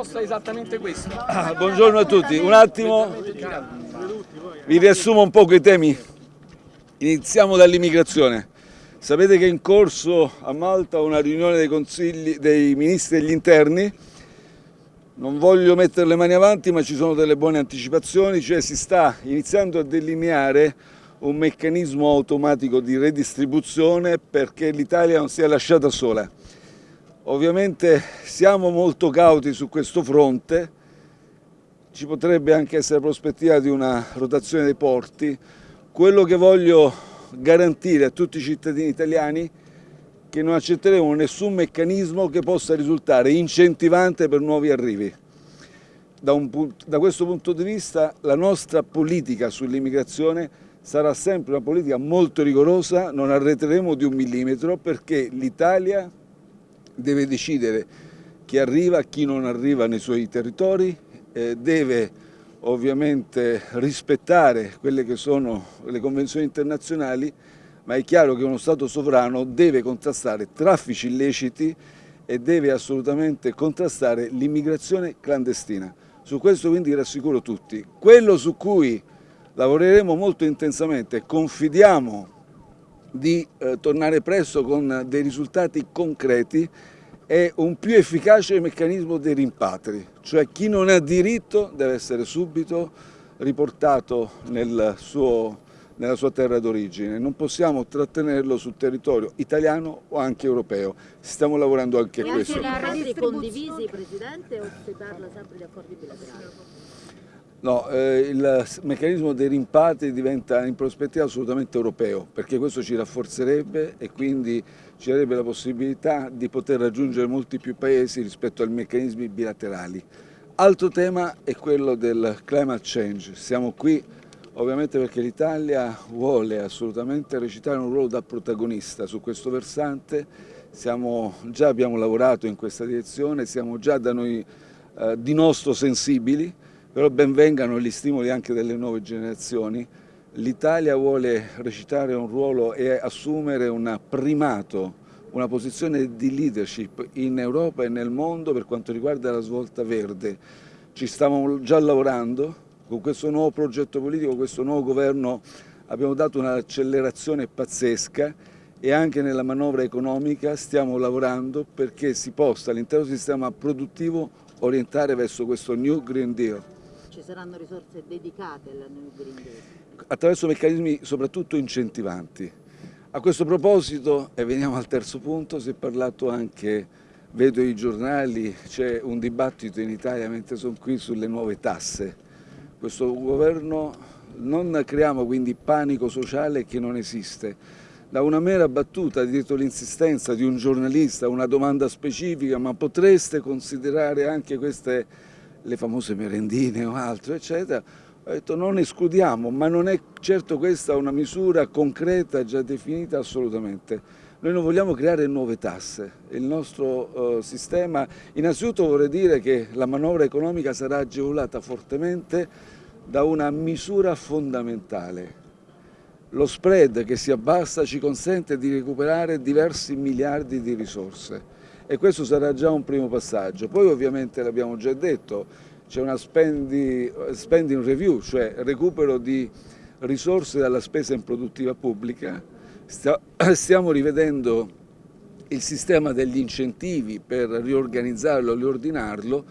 proposta è esattamente questo. Ah, buongiorno a tutti, un attimo, vi riassumo un po' i temi. Iniziamo dall'immigrazione. Sapete che è in corso a Malta una riunione dei, dei ministri degli interni non voglio mettere le mani avanti ma ci sono delle buone anticipazioni, cioè si sta iniziando a delineare un meccanismo automatico di redistribuzione perché l'Italia non sia lasciata sola. Ovviamente siamo molto cauti su questo fronte, ci potrebbe anche essere prospettiva di una rotazione dei porti. Quello che voglio garantire a tutti i cittadini italiani che non accetteremo nessun meccanismo che possa risultare incentivante per nuovi arrivi. Da, un, da questo punto di vista la nostra politica sull'immigrazione sarà sempre una politica molto rigorosa, non arretreremo di un millimetro perché l'Italia deve decidere chi arriva, chi non arriva nei suoi territori, eh, deve ovviamente rispettare quelle che sono le convenzioni internazionali ma è chiaro che uno Stato sovrano deve contrastare traffici illeciti e deve assolutamente contrastare l'immigrazione clandestina. Su questo quindi rassicuro tutti. Quello su cui lavoreremo molto intensamente confidiamo di eh, tornare presto con dei risultati concreti è un più efficace meccanismo dei rimpatri, cioè chi non ha diritto deve essere subito riportato nel suo nella sua terra d'origine, non possiamo trattenerlo sul territorio italiano o anche europeo, stiamo lavorando anche a questo. E anche accordi condivisi, Presidente, o si parla sempre di accordi bilaterali? No, eh, il meccanismo dei rimpatri diventa in prospettiva assolutamente europeo, perché questo ci rafforzerebbe e quindi ci darebbe la possibilità di poter raggiungere molti più paesi rispetto ai meccanismi bilaterali. Altro tema è quello del climate change, siamo qui ovviamente perché l'Italia vuole assolutamente recitare un ruolo da protagonista su questo versante, siamo, già abbiamo lavorato in questa direzione, siamo già da noi eh, di nostro sensibili, però benvengano gli stimoli anche delle nuove generazioni. L'Italia vuole recitare un ruolo e assumere un primato, una posizione di leadership in Europa e nel mondo per quanto riguarda la svolta verde. Ci stiamo già lavorando, con questo nuovo progetto politico, questo nuovo governo abbiamo dato un'accelerazione pazzesca e anche nella manovra economica stiamo lavorando perché si possa l'intero sistema produttivo orientare verso questo New Green Deal. Ci saranno risorse dedicate al New Green Deal? Attraverso meccanismi soprattutto incentivanti. A questo proposito, e veniamo al terzo punto, si è parlato anche, vedo i giornali, c'è un dibattito in Italia mentre sono qui sulle nuove tasse questo governo non creiamo quindi panico sociale che non esiste. Da una mera battuta dietro l'insistenza di un giornalista, una domanda specifica, ma potreste considerare anche queste, le famose merendine o altro, eccetera, ho detto non escludiamo, ma non è certo questa una misura concreta già definita assolutamente. Noi non vogliamo creare nuove tasse, il nostro uh, sistema, innanzitutto vorrei dire che la manovra economica sarà agevolata fortemente da una misura fondamentale. Lo spread che si abbassa ci consente di recuperare diversi miliardi di risorse e questo sarà già un primo passaggio. Poi ovviamente l'abbiamo già detto, c'è una spending, review, cioè recupero di risorse dalla spesa improduttiva pubblica, stiamo rivedendo il sistema degli incentivi per riorganizzarlo, riordinarlo,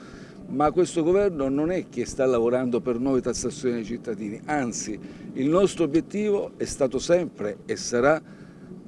ma questo governo non è che sta lavorando per nuove tassazioni ai cittadini, anzi il nostro obiettivo è stato sempre e sarà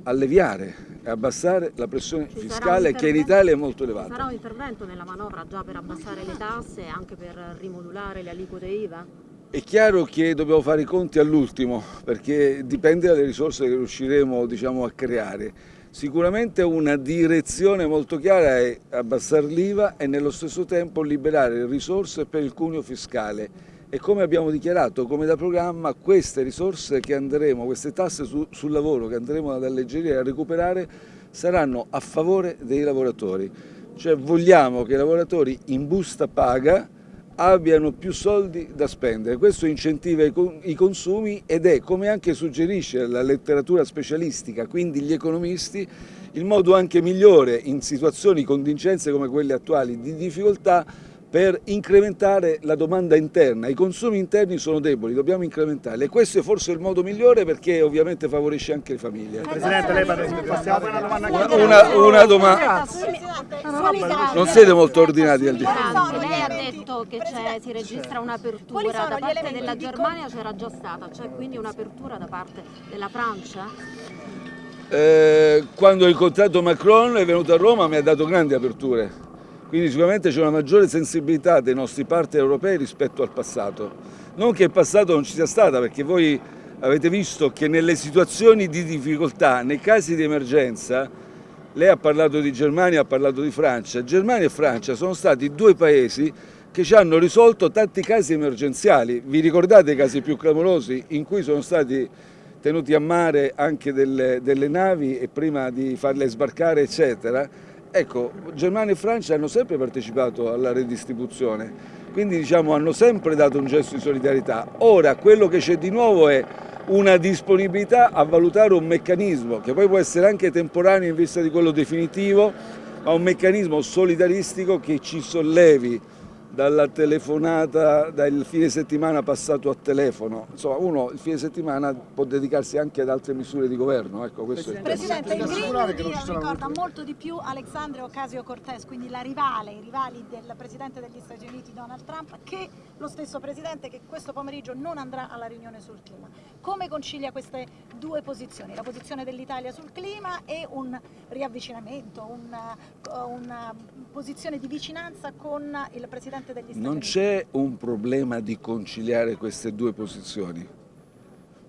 alleviare e abbassare la pressione Ci fiscale che in Italia è molto elevata. Sarà un intervento nella manovra già per abbassare le tasse e anche per rimodulare le aliquote IVA? È chiaro che dobbiamo fare i conti all'ultimo, perché dipende dalle risorse che riusciremo diciamo, a creare. Sicuramente una direzione molto chiara è abbassare l'IVA e nello stesso tempo liberare risorse per il cuneo fiscale e come abbiamo dichiarato come da programma queste risorse che andremo, queste tasse su, sul lavoro che andremo ad alleggerire e a recuperare saranno a favore dei lavoratori, cioè vogliamo che i lavoratori in busta paga abbiano più soldi da spendere. Questo incentiva i consumi ed è, come anche suggerisce la letteratura specialistica, quindi gli economisti, il modo anche migliore in situazioni, contingenze come quelle attuali di difficoltà per incrementare la domanda interna. I consumi interni sono deboli, dobbiamo incrementarli e questo è forse il modo migliore perché ovviamente favorisce anche le famiglie. Presidente, lei parla di Una, una domanda. Non siete molto ordinati al di. Lei ha detto che si registra un'apertura da parte della Germania, c'era già stata, c'è quindi un'apertura da parte della Francia? Eh, quando ho incontrato Macron è venuto a Roma mi ha dato grandi aperture quindi sicuramente c'è una maggiore sensibilità dei nostri partner europei rispetto al passato. Non che il passato non ci sia stata, perché voi avete visto che nelle situazioni di difficoltà, nei casi di emergenza, lei ha parlato di Germania, ha parlato di Francia, Germania e Francia sono stati due paesi che ci hanno risolto tanti casi emergenziali. Vi ricordate i casi più clamorosi in cui sono stati tenuti a mare anche delle, delle navi e prima di farle sbarcare eccetera? Ecco, Germania e Francia hanno sempre partecipato alla redistribuzione, quindi diciamo, hanno sempre dato un gesto di solidarietà. Ora quello che c'è di nuovo è una disponibilità a valutare un meccanismo che poi può essere anche temporaneo in vista di quello definitivo, ma un meccanismo solidaristico che ci sollevi dalla telefonata, dal fine settimana passato a telefono. Insomma, uno il fine settimana può dedicarsi anche ad altre misure di governo. Ecco, Presidente, Presidente il Green Deal ricorda molto di più Alexandria Ocasio-Cortez, quindi la rivale, i rivali del Presidente degli Stati Uniti Donald Trump, che lo stesso Presidente che questo pomeriggio non andrà alla riunione sul clima. Come concilia queste due posizioni, la posizione dell'Italia sul clima e un riavvicinamento, una, una posizione di vicinanza con il Presidente Presidente degli Stati Non c'è un problema di conciliare queste due posizioni.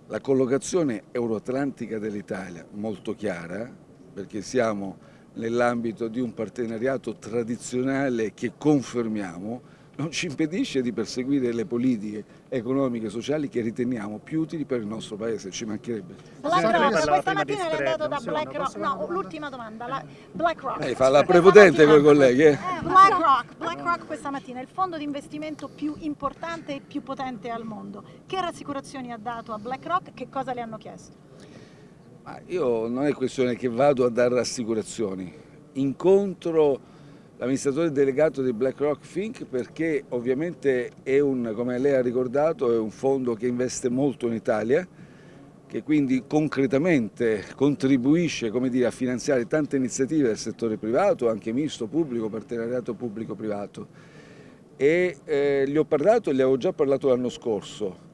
La collocazione euroatlantica dell'Italia, molto chiara, perché siamo nell'ambito di un partenariato tradizionale che confermiamo, non ci impedisce di perseguire le politiche economiche e sociali che riteniamo più utili per il nostro Paese, ci mancherebbe. BlackRock, questa mattina è andato da BlackRock, no, l'ultima domanda, la BlackRock. Lei fa la prepotente con i colleghi. Eh? BlackRock, BlackRock questa mattina è il fondo di investimento più importante e più potente al mondo. Che rassicurazioni ha dato a BlackRock? Che cosa le hanno chiesto? Ma io non è questione che vado a dare rassicurazioni, incontro l'amministratore delegato di BlackRock Fink perché ovviamente è un, come lei ha ricordato, è un fondo che investe molto in Italia, che quindi concretamente contribuisce dire, a finanziare tante iniziative del settore privato, anche misto, pubblico, partenariato pubblico-privato. E eh, gli ho parlato gli avevo già parlato l'anno scorso.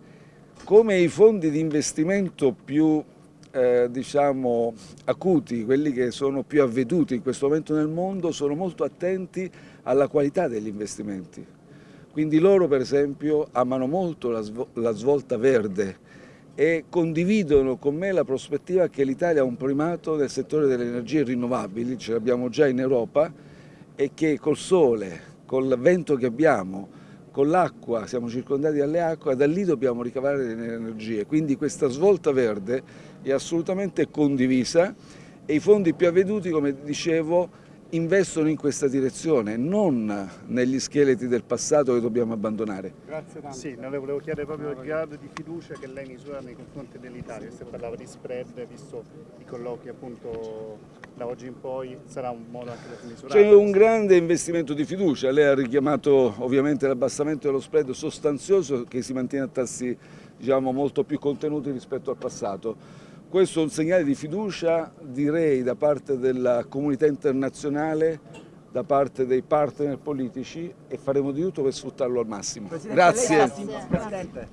Come i fondi di investimento più eh, diciamo, acuti, quelli che sono più avveduti in questo momento nel mondo, sono molto attenti alla qualità degli investimenti. Quindi loro per esempio amano molto la, svol la svolta verde e condividono con me la prospettiva che l'Italia ha un primato nel settore delle energie rinnovabili, ce l'abbiamo già in Europa, e che col sole, col vento che abbiamo, con l'acqua, siamo circondati dalle acque, da lì dobbiamo ricavare le energie. Quindi questa svolta verde è assolutamente condivisa e i fondi più avveduti, come dicevo, investono in questa direzione, non negli scheletri del passato che dobbiamo abbandonare. Grazie tanto. Sì, le volevo chiedere proprio il grado di fiducia che lei misura nei confronti dell'Italia, se parlava di spread, visto i colloqui appunto da oggi in poi, sarà un modo anche per misurare? C'è un grande investimento di fiducia, lei ha richiamato ovviamente l'abbassamento dello spread sostanzioso che si mantiene a tassi diciamo, molto più contenuti rispetto al passato. Questo è un segnale di fiducia, direi, da parte della comunità internazionale, da parte dei partner politici e faremo di tutto per sfruttarlo al massimo. Presidente, Grazie.